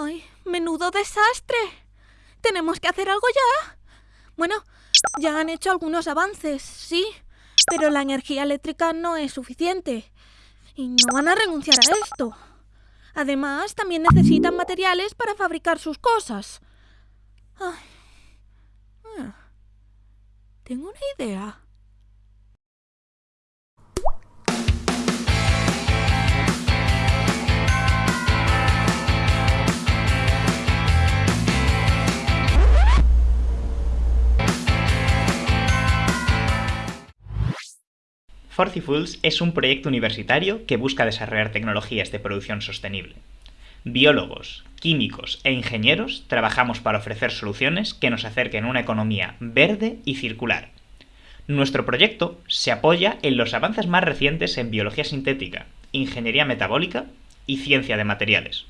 ¡Ay, menudo desastre! Tenemos que hacer algo ya. Bueno, ya han hecho algunos avances, sí, pero la energía eléctrica no es suficiente. Y no van a renunciar a esto. Además, también necesitan materiales para fabricar sus cosas. Ay. Ah. Tengo una idea. Forcifuls es un proyecto universitario que busca desarrollar tecnologías de producción sostenible. Biólogos, químicos e ingenieros trabajamos para ofrecer soluciones que nos acerquen a una economía verde y circular. Nuestro proyecto se apoya en los avances más recientes en biología sintética, ingeniería metabólica y ciencia de materiales.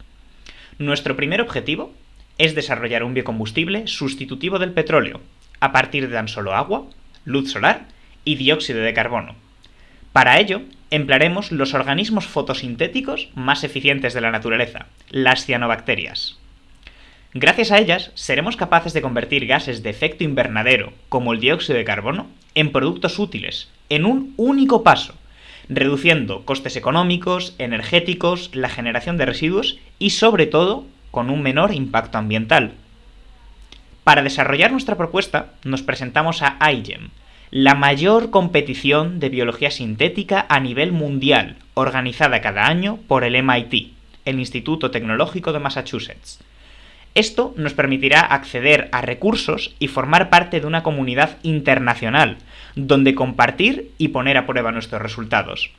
Nuestro primer objetivo es desarrollar un biocombustible sustitutivo del petróleo, a partir de tan solo agua, luz solar y dióxido de carbono para ello, emplearemos los organismos fotosintéticos más eficientes de la naturaleza, las cianobacterias. Gracias a ellas, seremos capaces de convertir gases de efecto invernadero, como el dióxido de carbono, en productos útiles, en un único paso, reduciendo costes económicos, energéticos, la generación de residuos y, sobre todo, con un menor impacto ambiental. Para desarrollar nuestra propuesta, nos presentamos a iGEM, la mayor competición de biología sintética a nivel mundial, organizada cada año por el MIT, el Instituto Tecnológico de Massachusetts. Esto nos permitirá acceder a recursos y formar parte de una comunidad internacional, donde compartir y poner a prueba nuestros resultados.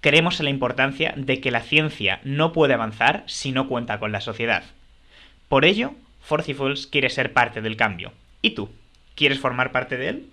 Creemos en la importancia de que la ciencia no puede avanzar si no cuenta con la sociedad. Por ello, Forcifuls quiere ser parte del cambio. ¿Y tú? ¿Quieres formar parte de él?